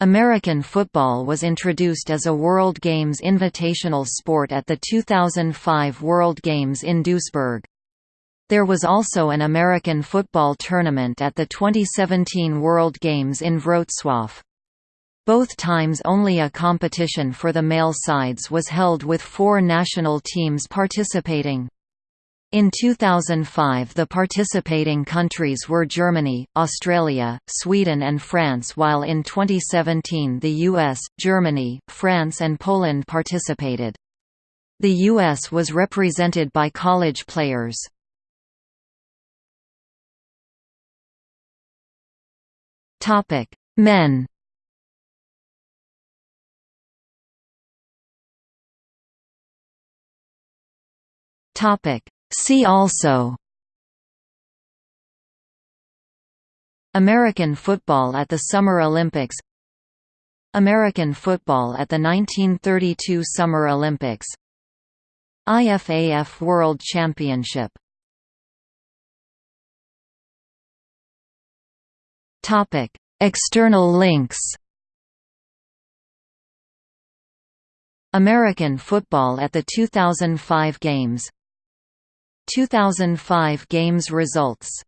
American football was introduced as a World Games invitational sport at the 2005 World Games in Duisburg. There was also an American football tournament at the 2017 World Games in Wrocław. Both times only a competition for the male sides was held with four national teams participating. In 2005 the participating countries were Germany, Australia, Sweden and France while in 2017 the US, Germany, France and Poland participated. The US was represented by college players. Men Topic See also American football at the Summer Olympics American football at the 1932 Summer Olympics IFAF World Championship External links. American football at the 2005 Games 2005 Games results